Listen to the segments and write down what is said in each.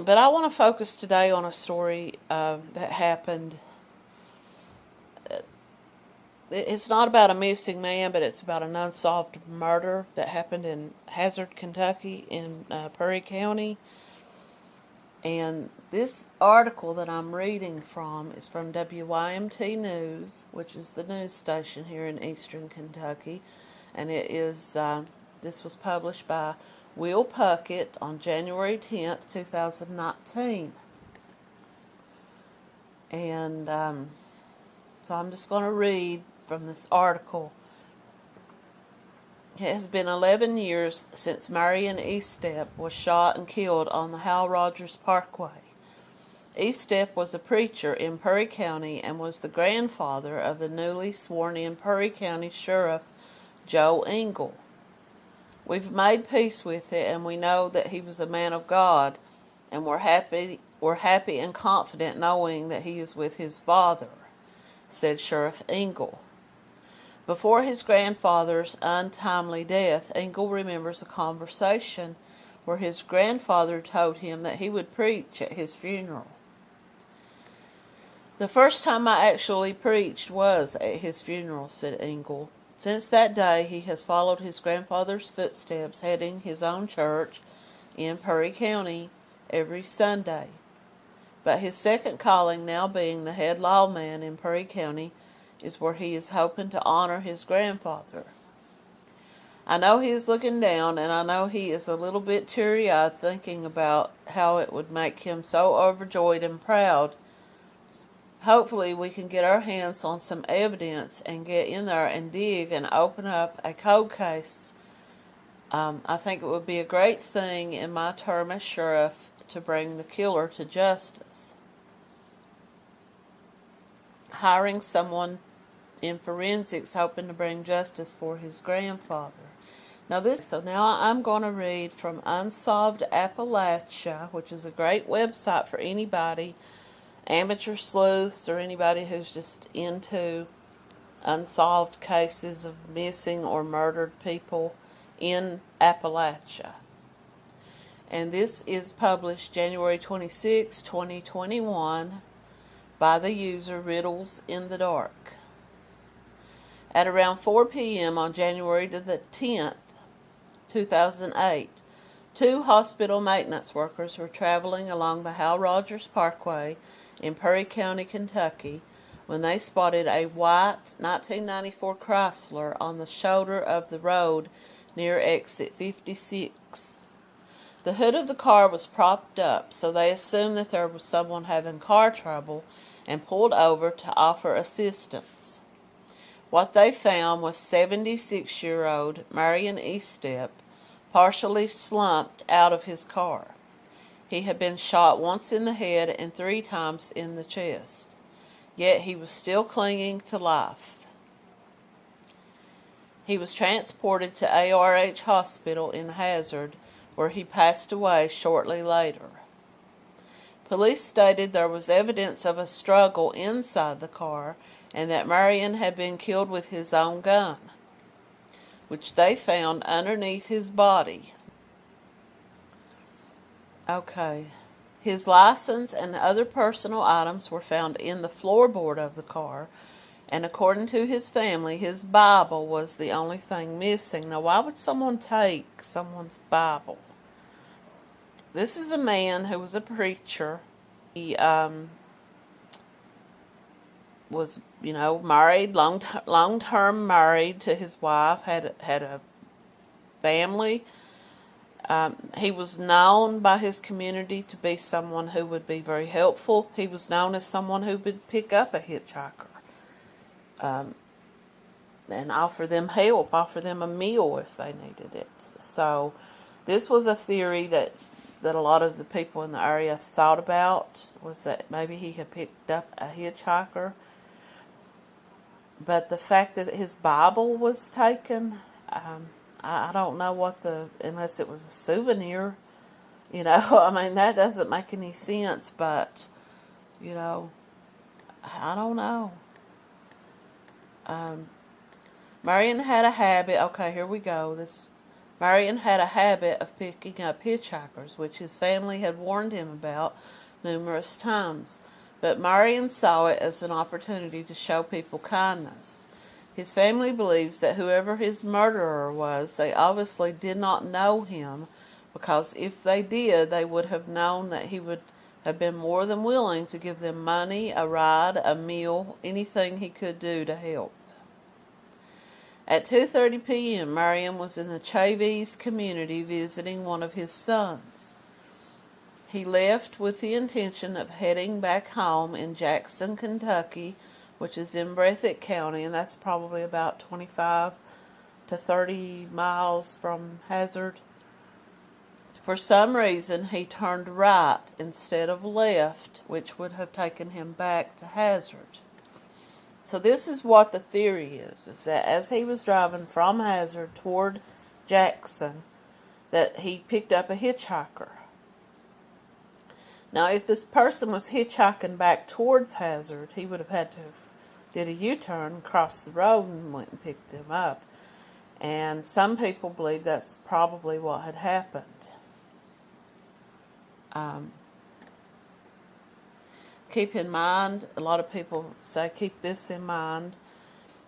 but I want to focus today on a story uh, that happened. Uh, it's not about a missing man, but it's about an unsolved murder that happened in Hazard, Kentucky, in uh, Perry County. And this article that I'm reading from is from WYMT News, which is the news station here in eastern Kentucky. And it is, uh, this was published by Will Puckett on January 10th, 2019. And um, so I'm just going to read from this article. It has been 11 years since Marion Estep was shot and killed on the Hal Rogers Parkway. Estep was a preacher in Perry County and was the grandfather of the newly sworn in Perry County Sheriff Joe Engle. We've made peace with it, and we know that he was a man of God, and we're happy, we're happy and confident knowing that he is with his Father, said Sheriff Engle. Before his grandfather's untimely death, Engle remembers a conversation where his grandfather told him that he would preach at his funeral. The first time I actually preached was at his funeral, said Engle. Since that day, he has followed his grandfather's footsteps, heading his own church in Perry County every Sunday. But his second calling, now being the head lawman in Perry County, is where he is hoping to honor his grandfather. I know he is looking down, and I know he is a little bit teary eyed thinking about how it would make him so overjoyed and proud hopefully we can get our hands on some evidence and get in there and dig and open up a cold case. Um, I think it would be a great thing in my term as sheriff to bring the killer to justice. Hiring someone in forensics hoping to bring justice for his grandfather. Now this, so now I'm going to read from Unsolved Appalachia, which is a great website for anybody amateur sleuths or anybody who's just into unsolved cases of missing or murdered people in Appalachia. And this is published January 26, 2021 by the user Riddles in the Dark. At around 4 p.m. on January the 10th, 2008, two hospital maintenance workers were traveling along the Hal Rogers Parkway in Perry County, Kentucky, when they spotted a white 1994 Chrysler on the shoulder of the road near exit 56. The hood of the car was propped up, so they assumed that there was someone having car trouble and pulled over to offer assistance. What they found was 76 year old Marion Estep partially slumped out of his car. He had been shot once in the head and three times in the chest. Yet he was still clinging to life. He was transported to ARH Hospital in Hazard, where he passed away shortly later. Police stated there was evidence of a struggle inside the car and that Marion had been killed with his own gun, which they found underneath his body Okay. His license and other personal items were found in the floorboard of the car, and according to his family, his Bible was the only thing missing. Now, why would someone take someone's Bible? This is a man who was a preacher. He um, was, you know, married, long long term married to his wife, had had a family um, he was known by his community to be someone who would be very helpful. He was known as someone who would pick up a hitchhiker um, and offer them help, offer them a meal if they needed it. So this was a theory that that a lot of the people in the area thought about was that maybe he had picked up a hitchhiker. But the fact that his Bible was taken, um, I, I don't know what the, unless it was a souvenir, you know, I mean, that doesn't make any sense, but, you know, I don't know. Um, Marion had a habit, okay, here we go, this, Marion had a habit of picking up hitchhikers, which his family had warned him about numerous times. But Marion saw it as an opportunity to show people kindness. His family believes that whoever his murderer was, they obviously did not know him, because if they did, they would have known that he would have been more than willing to give them money, a ride, a meal, anything he could do to help. At 2:30 p.m., Marion was in the Chavies community visiting one of his sons. He left with the intention of heading back home in Jackson, Kentucky, which is in Breathitt County, and that's probably about 25 to 30 miles from Hazard. For some reason, he turned right instead of left, which would have taken him back to Hazard. So this is what the theory is, is that as he was driving from Hazard toward Jackson, that he picked up a hitchhiker. Now, if this person was hitchhiking back towards Hazard, he would have had to have did a U-turn, crossed the road, and went and picked them up. And some people believe that's probably what had happened. Um, keep in mind, a lot of people say keep this in mind,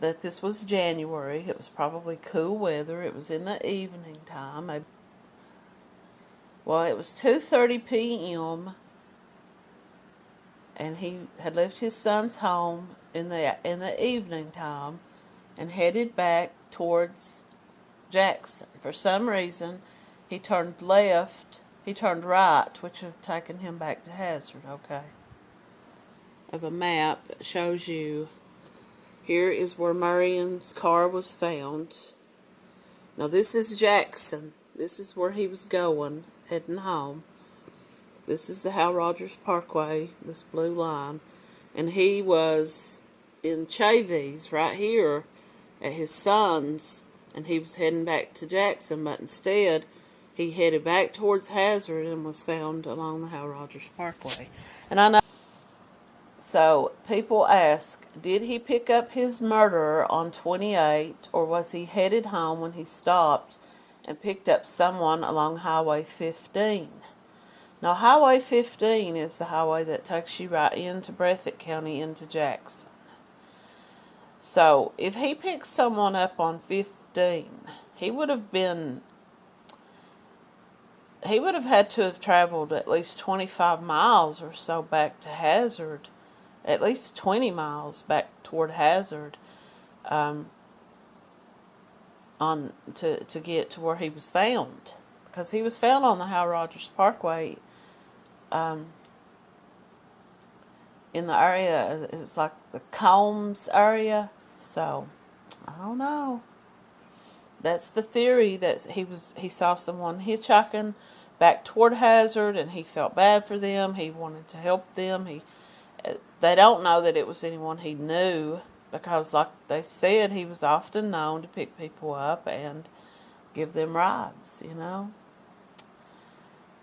that this was January. It was probably cool weather. It was in the evening time. Well, it was 2.30 p.m. and he had left his son's home in the, in the evening time and headed back towards Jackson. For some reason, he turned left, he turned right, which would have taken him back to Hazard, okay? of a map that shows you here is where Marion's car was found. Now this is Jackson. This is where he was going, heading home. This is the Hal Rogers Parkway, this blue line. And he was in Chavies right here at his son's and he was heading back to Jackson, but instead he headed back towards Hazard and was found along the Hal Rogers Parkway. And I know so people ask, did he pick up his murderer on 28 or was he headed home when he stopped and picked up someone along Highway 15? Now Highway 15 is the highway that takes you right into Breathitt County into Jackson. So if he picked someone up on 15, he would have been he would have had to have traveled at least 25 miles or so back to Hazard at least 20 miles back toward Hazard um, on to, to get to where he was found. Because he was found on the Hal Rogers Parkway um, in the area, it was like the Combs area. So, I don't know. That's the theory that he was he saw someone hitchhiking back toward Hazard and he felt bad for them. He wanted to help them. He they don't know that it was anyone he knew because, like they said, he was often known to pick people up and give them rides, you know.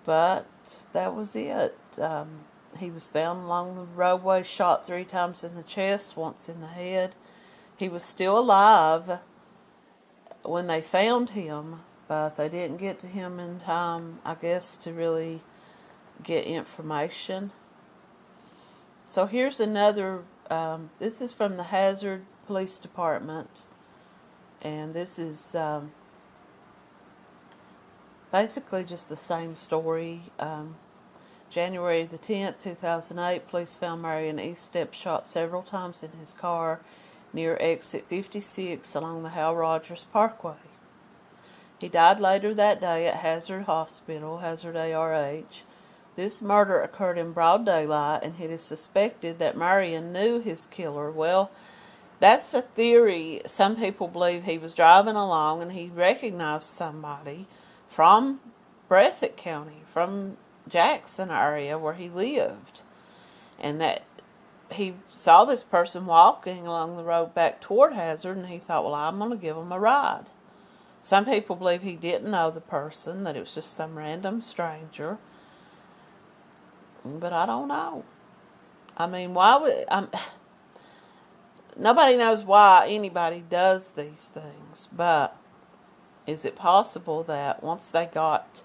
But that was it. Um, he was found along the roadway, shot three times in the chest, once in the head. He was still alive when they found him, but they didn't get to him in time, I guess, to really get information. So here's another, um, this is from the Hazard Police Department, and this is um, basically just the same story. Um, January the 10th, 2008, police found Marion Estep shot several times in his car near exit 56 along the Hal Rogers Parkway. He died later that day at Hazard Hospital, Hazard ARH. This murder occurred in broad daylight, and it is suspected that Marion knew his killer. Well, that's a theory. Some people believe he was driving along and he recognized somebody from Breathitt County, from Jackson area where he lived, and that he saw this person walking along the road back toward Hazard, and he thought, well, I'm going to give him a ride. Some people believe he didn't know the person, that it was just some random stranger. But I don't know. I mean, why would I'm nobody knows why anybody does these things, but is it possible that once they got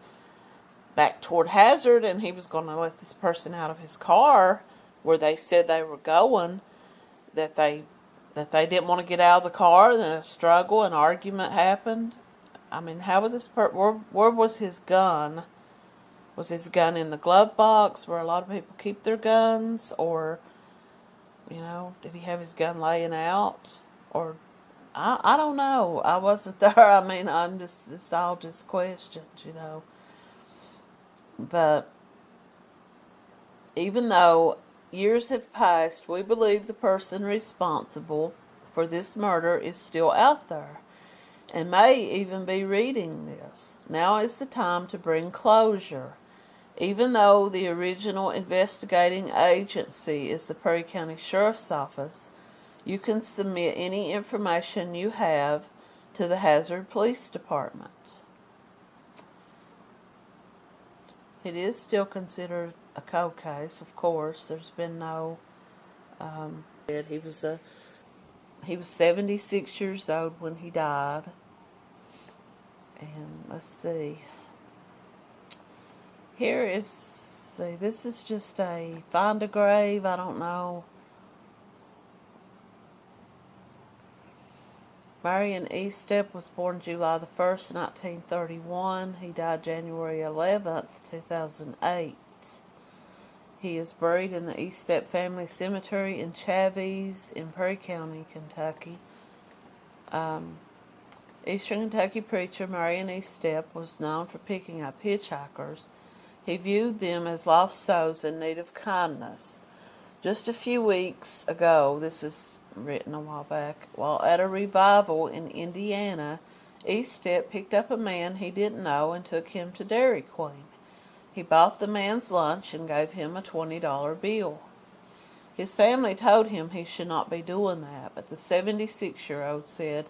back toward Hazard and he was going to let this person out of his car where they said they were going, that they that they didn't want to get out of the car, and a struggle, an argument happened. I mean, how would this per where, where was his gun? Was his gun in the glove box where a lot of people keep their guns, or you know, did he have his gun laying out, or I I don't know. I wasn't there. I mean, I'm just it's all just questions, you know. But even though years have passed, we believe the person responsible for this murder is still out there and may even be reading this. Now is the time to bring closure. Even though the original investigating agency is the Perry County Sheriff's Office, you can submit any information you have to the Hazard Police Department. It is still considered a cold case, of course. There's been no. Um, he was a he was 76 years old when he died. And let's see. Here is see this is just a find a grave. I don't know. Marion Estep was born July the 1st, 1931. He died January 11th, 2008. He is buried in the Estep Family Cemetery in Chavies in Perry County, Kentucky. Um, Eastern Kentucky preacher Marion Estep was known for picking up hitchhikers. He viewed them as lost souls in need of kindness. Just a few weeks ago, this is written a while back, while at a revival in Indiana, Estep picked up a man he didn't know and took him to Dairy Queen. He bought the man's lunch and gave him a $20 bill. His family told him he should not be doing that, but the 76 year old said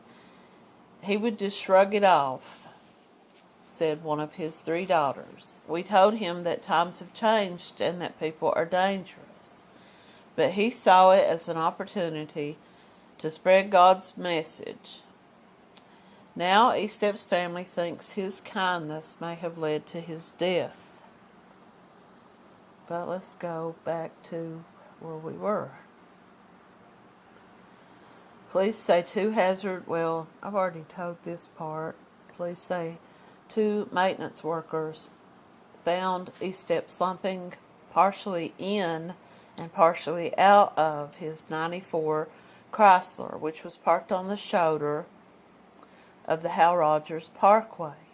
he would just shrug it off, said one of his three daughters. We told him that times have changed and that people are dangerous, but he saw it as an opportunity to spread God's message. Now Estep's family thinks his kindness may have led to his death. But let's go back to where we were. Police say two hazard, well, I've already told this part. Police say two maintenance workers found Estep slumping partially in and partially out of his 94 Chrysler, which was parked on the shoulder of the Hal Rogers Parkway.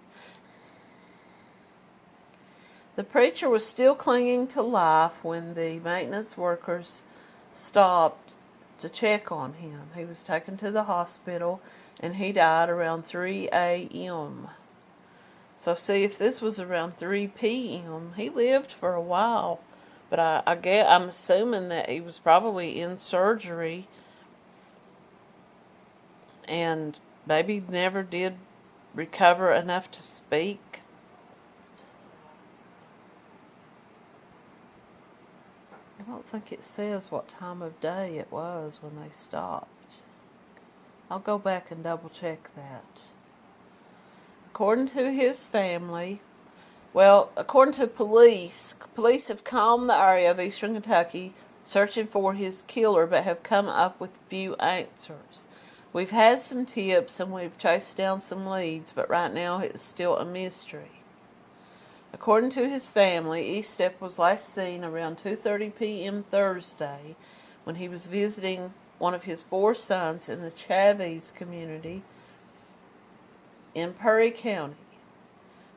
The preacher was still clinging to life when the maintenance workers stopped to check on him. He was taken to the hospital and he died around 3 a.m. So see if this was around 3 p.m. He lived for a while, but I, I get I'm assuming that he was probably in surgery and maybe never did recover enough to speak. I don't think it says what time of day it was when they stopped. I'll go back and double check that. According to his family, well, according to police, police have combed the area of eastern Kentucky searching for his killer but have come up with few answers. We've had some tips and we've chased down some leads, but right now it's still a mystery. According to his family, Estep was last seen around 2:30 p.m. Thursday when he was visiting one of his four sons in the Chavies community in Perry County,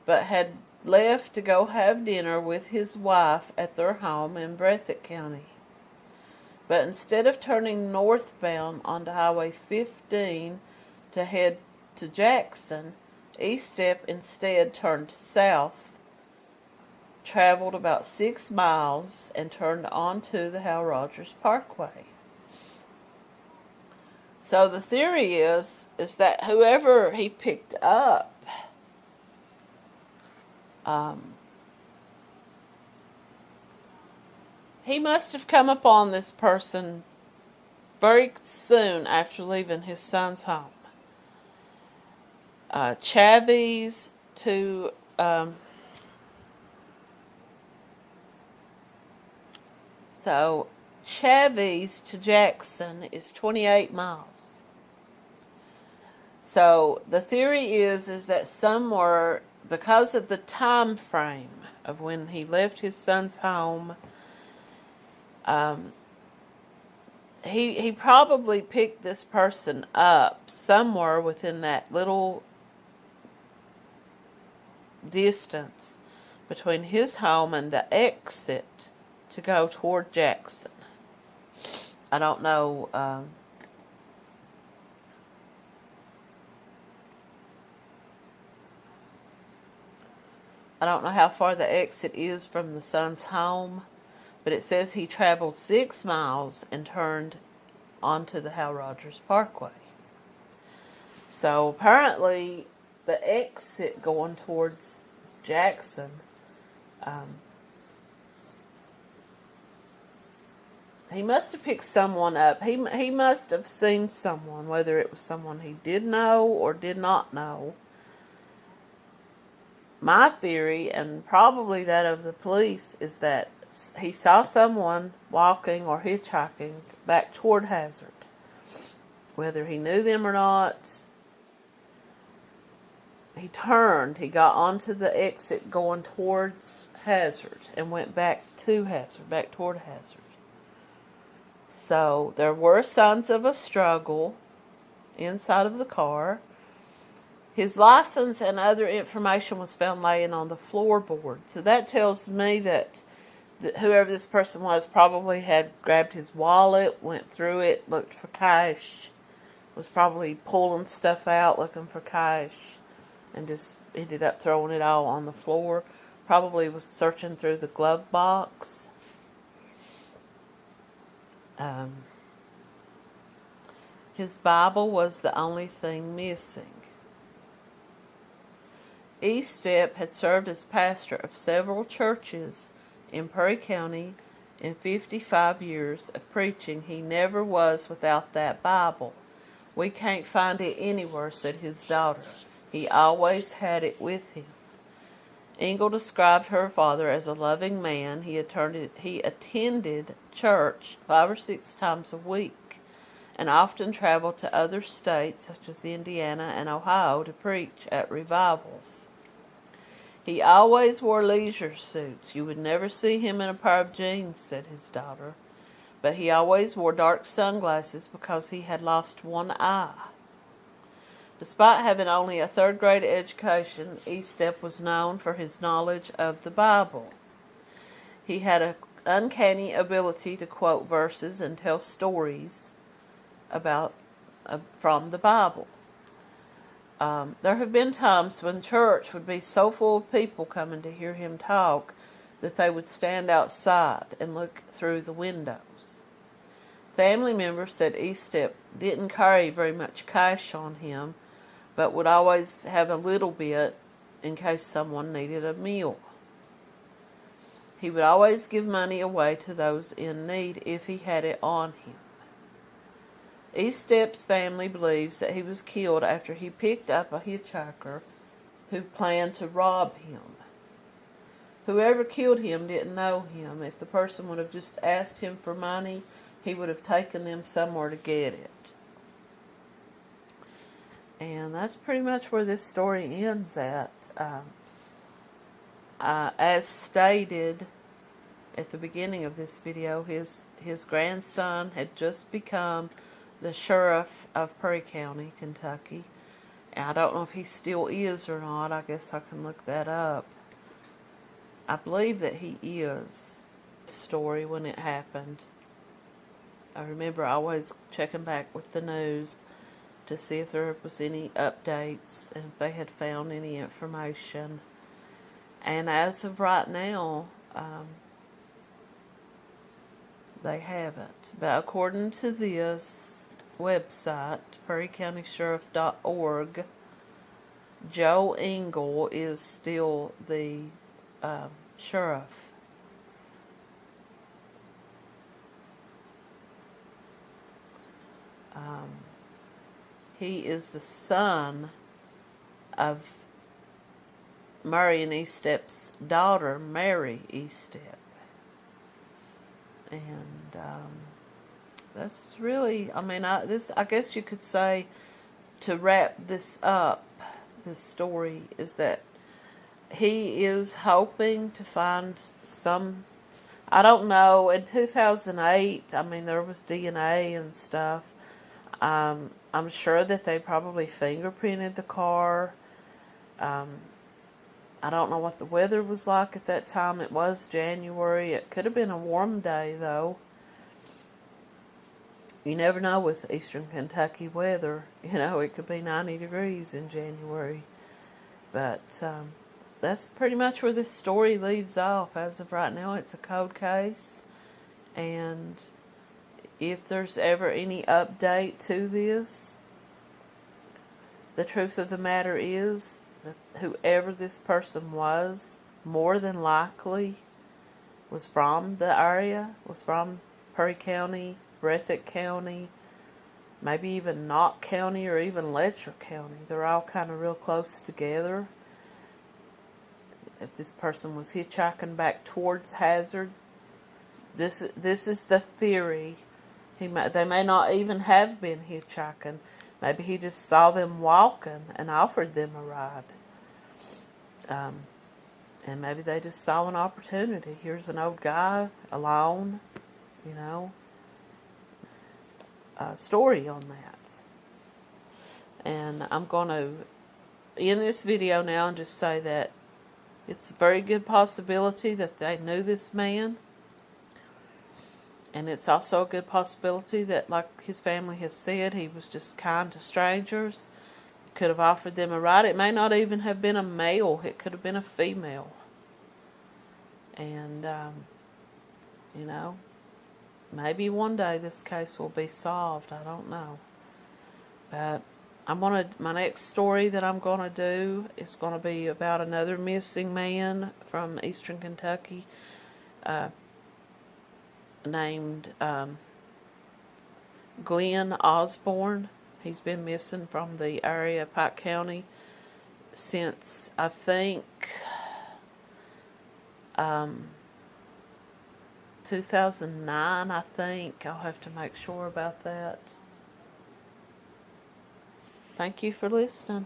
but had left to go have dinner with his wife at their home in Breathitt County. But instead of turning northbound onto Highway 15 to head to Jackson, Estep instead turned south traveled about six miles and turned onto the Hal Rogers Parkway. So the theory is is that whoever he picked up um, he must have come upon this person very soon after leaving his son's home. uh, Chavies to um, so Chavies to Jackson is 28 miles. So the theory is is that somewhere because of the time frame of when he left his son's home, um, he he probably picked this person up somewhere within that little distance between his home and the exit to go toward Jackson. I don't know. Um, I don't know how far the exit is from the son's home, but it says he traveled six miles and turned onto the Hal Rogers Parkway. So apparently, the exit going towards Jackson um, he must have picked someone up. He he must have seen someone, whether it was someone he did know or did not know. My theory, and probably that of the police, is that he saw someone walking or hitchhiking back toward Hazard. Whether he knew them or not, he turned, he got onto the exit going towards Hazard and went back to Hazard, back toward Hazard. So there were signs of a struggle inside of the car. His license and other information was found laying on the floorboard. So that tells me that, whoever this person was probably had grabbed his wallet, went through it, looked for cash, was probably pulling stuff out looking for cash and just ended up throwing it all on the floor. Probably was searching through the glove box. Um, his Bible was the only thing missing. Estep had served as pastor of several churches in Perry County in 55 years of preaching. He never was without that Bible. We can't find it anywhere, said his daughter. He always had it with him. Engle described her father as a loving man. He attended, he attended church five or six times a week and often traveled to other states such as Indiana and Ohio to preach at revivals. He always wore leisure suits. You would never see him in a pair of jeans, said his daughter. But he always wore dark sunglasses because he had lost one eye. Despite having only a third grade education, Estep was known for his knowledge of the Bible. He had an uncanny ability to quote verses and tell stories about uh, from the Bible. Um, there have been times when church would be so full of people coming to hear him talk that they would stand outside and look through the windows. Family members said Estep didn't carry very much cash on him but would always have a little bit in case someone needed a meal. He would always give money away to those in need if he had it on him. Estep's family believes that he was killed after he picked up a hitchhiker who planned to rob him. Whoever killed him didn't know him. If the person would have just asked him for money, he would have taken them somewhere to get it. And that's pretty much where this story ends at. Um, uh, as stated at the beginning of this video, his, his grandson had just become the sheriff of Perry County, Kentucky. And I don't know if he still is or not. I guess I can look that up. I believe that he is. Story when it happened. I remember always checking back with the news to see if there was any updates and if they had found any information. And as of right now, um, they haven't. But according to this website, PerryCountySheriff.org, Joe Engle is still the uh, sheriff. Um, he is the son of and Estep's daughter, Mary Estep. And um, that's really, I mean, I, this, I guess you could say, to wrap this up, this story is that he is hoping to find some I don't know. In 2008, I mean, there was DNA and stuff. Um, I'm sure that they probably fingerprinted the car. Um, I don't know what the weather was like at that time. It was January. It could have been a warm day, though. You never know with eastern Kentucky weather. You know, it could be 90 degrees in January. But, um, that's pretty much where this story leaves off. As of right now, it's a cold case. And if there's ever any update to this, the truth of the matter is that whoever this person was, more than likely, was from the area, was from Perry County, Breathitt County, maybe even Knott County or even Letcher County. They're all kind of real close together if this person was hitchhiking back towards Hazard. This this is the theory. He may, they may not even have been hitchhiking. Maybe he just saw them walking and offered them a ride. Um, and maybe they just saw an opportunity. Here's an old guy alone, you know. A story on that. And I'm going to end this video now and just say that it's a very good possibility that they knew this man. And it's also a good possibility that, like his family has said, he was just kind to strangers. He Could have offered them a ride. It may not even have been a male. It could have been a female. And, um, you know, maybe one day this case will be solved. I don't know. But I'm gonna my next story that I'm gonna do is gonna be about another missing man from Eastern Kentucky, uh, named um, Glenn Osborne. He's been missing from the area of Pike County since I think um, 2009. I think I'll have to make sure about that. Thank you for listening.